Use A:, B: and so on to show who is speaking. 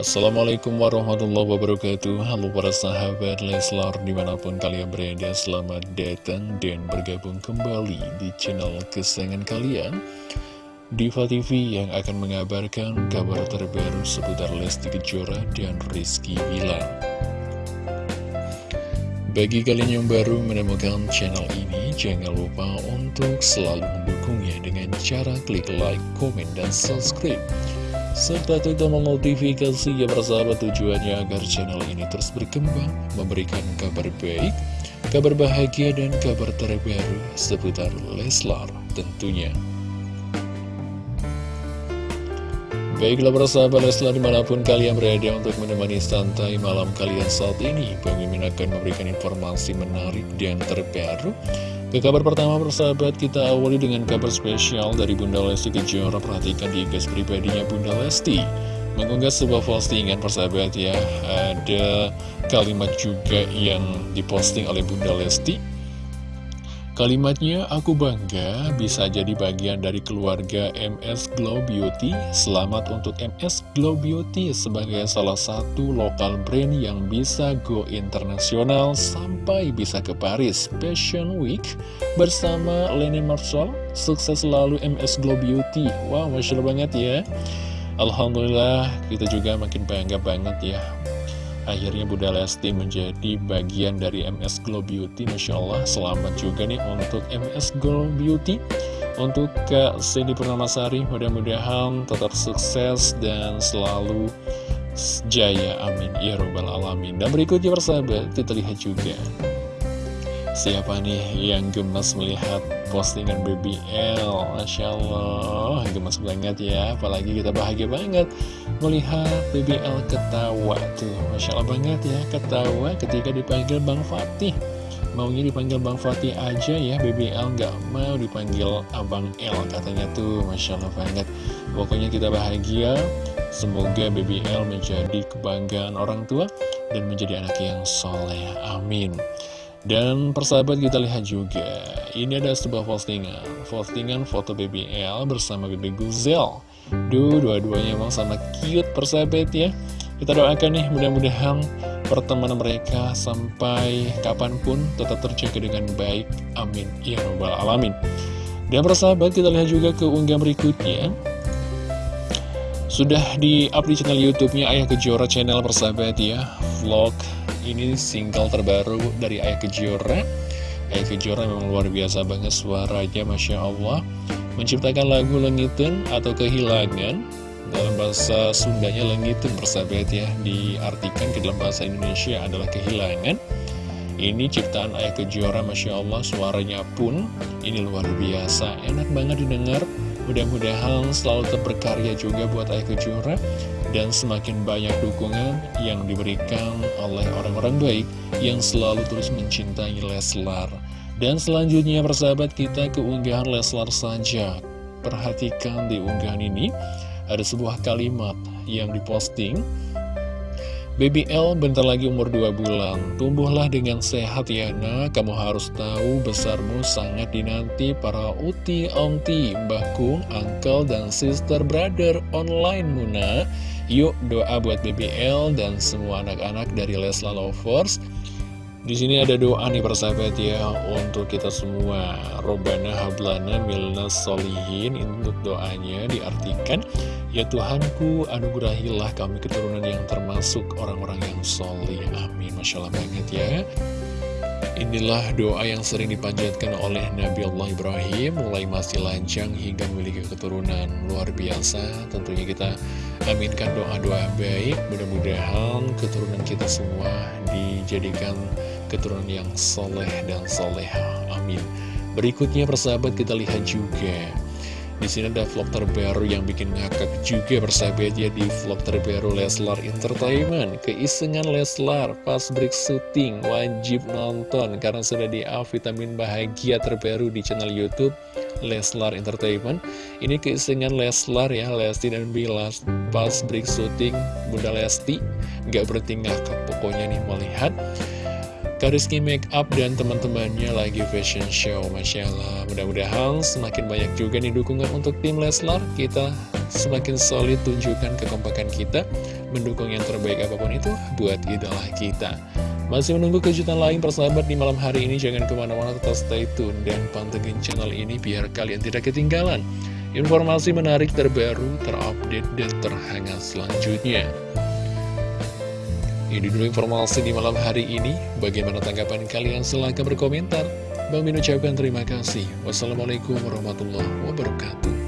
A: Assalamualaikum warahmatullahi wabarakatuh. Halo para sahabat Leslar di mana pun kalian berada Selamat datang dan bergabung kembali di channel kesayangan kalian. Diva TV yang akan mengabarkan kabar terbaru seputar Lesti Kejora dan Rizky Bilar. Bagi kalian yang baru menemukan channel ini Jangan lupa untuk selalu mendukungnya dengan cara klik like, komen, dan subscribe serta klik tombol notifikasi yang bersahabat tujuannya agar channel ini terus berkembang, memberikan kabar baik, kabar bahagia, dan kabar terbaru seputar Leslar tentunya. Baiklah persahabat Leslar di mana pun kalian berada untuk menemani santai malam kalian saat ini Mimin akan memberikan informasi menarik dan terbaru ke kabar pertama persahabat kita awali dengan kabar spesial dari Bunda Lesti Kejora. Perhatikan di gas pribadinya Bunda Lesti. Mengunggah sebuah postingan persahabat ya. Ada kalimat juga yang diposting oleh Bunda Lesti Kalimatnya, aku bangga bisa jadi bagian dari keluarga MS Glow Beauty. Selamat untuk MS Glow Beauty sebagai salah satu lokal brand yang bisa go internasional sampai bisa ke Paris Fashion Week bersama Lenny Marshall. Sukses selalu MS Glow Beauty. Wow, Masya Allah banget ya. Alhamdulillah, kita juga makin bangga banget ya Akhirnya Bunda Lesti menjadi bagian dari MS Glow Beauty. Masya Allah selamat juga nih untuk MS Glow Beauty. Untuk Kak Cindy Purnamasari mudah-mudahan tetap sukses dan selalu jaya. Amin. Ya robbal alamin. Dan berikutnya persahabat kita lihat juga Siapa nih yang gemes melihat postingan BBL Masya Allah, gemes banget ya. Apalagi kita bahagia banget melihat BBL ketawa tuh. Masya Allah banget ya, ketawa ketika dipanggil Bang Fatih. Maunya dipanggil Bang Fatih aja ya, BBL nggak mau dipanggil Abang L katanya tuh. Masya Allah banget. Pokoknya kita bahagia. Semoga BBL menjadi kebanggaan orang tua dan menjadi anak yang soleh. Amin. Dan persahabat kita lihat juga. Ini ada sebuah postingan. Postingan foto BBL bersama BB Guzel. Duh, dua-duanya emang sama cute persahabat ya. Kita doakan nih mudah-mudahan pertemanan mereka sampai kapan pun tetap terjaga dengan baik. Amin. Ya Rabbal Alamin. Dan persahabat kita lihat juga ke unggah berikutnya. Sudah di-up di channel Youtube-nya Ayah Kejora channel persahabat ya. Vlog ini single terbaru dari Ayah Kejora. Ayah Kejora memang luar biasa banget suaranya Masya Allah. Menciptakan lagu Lengitun atau Kehilangan Dalam bahasa Sundanya Lengitun persahabat ya. Diartikan ke dalam bahasa Indonesia adalah Kehilangan. Ini ciptaan Ayah Kejora Masya Allah Suaranya pun ini luar biasa. Enak banget didengar. Mudah-mudahan selalu terberkarya juga buat Ayah Kejora dan semakin banyak dukungan yang diberikan oleh orang-orang baik yang selalu terus mencintai Leslar. Dan selanjutnya persahabat kita keunggahan Leslar saja. Perhatikan di unggahan ini ada sebuah kalimat yang diposting Baby L bentar lagi umur 2 bulan Tumbuhlah dengan sehat ya nak Kamu harus tahu besarmu sangat dinanti para uti, onti, mbah kung, uncle, dan sister brother online Muna Yuk doa buat BBL dan semua anak-anak dari Lesla Lovers di sini ada doa nih persahabat ya untuk kita semua. Robana hablana milna solihin untuk doanya diartikan ya Tuhanku anugerahilah kami keturunan yang termasuk orang-orang yang solih. Amin. Masya Allah banget ya. Inilah doa yang sering dipanjatkan oleh Nabi Allah Ibrahim. Mulai masih lancang hingga memiliki keturunan luar biasa. Tentunya kita aminkan doa-doa baik. Mudah-mudahan keturunan kita semua dijadikan keturunan yang soleh dan soleha. Amin. Berikutnya persahabat kita lihat juga di sini ada vlog terbaru yang bikin ngakak juga bersahabat ya di vlog terbaru Leslar Entertainment. Keisengan Leslar pas break syuting wajib nonton karena sudah di up vitamin bahagia terbaru di channel YouTube Leslar Entertainment. Ini keisengan Leslar ya, Lesti dan Bilas pas break syuting Bunda Lesti. Gak berarti ngakak pokoknya nih melihat Kariski Makeup dan teman-temannya lagi fashion show Masya Allah Mudah-mudahan semakin banyak juga nih dukungan untuk tim Leslar Kita semakin solid tunjukkan kekompakan kita, mendukung yang terbaik apa pun itu buat idola kita. Masih menunggu kejutan lain persahabat di malam hari ini, jangan ke mana-mana tetap stay tune dan pantengin channel ini biar kalian tidak ketinggalan. Informasi menarik terbaru, terupdate, dan terhangat selanjutnya. Ini dulu informasi di malam hari ini. Bagaimana tanggapan kalian? Silahkan berkomentar. Bang Min ucapkan terima kasih. Wassalamualaikum warahmatullahi wabarakatuh.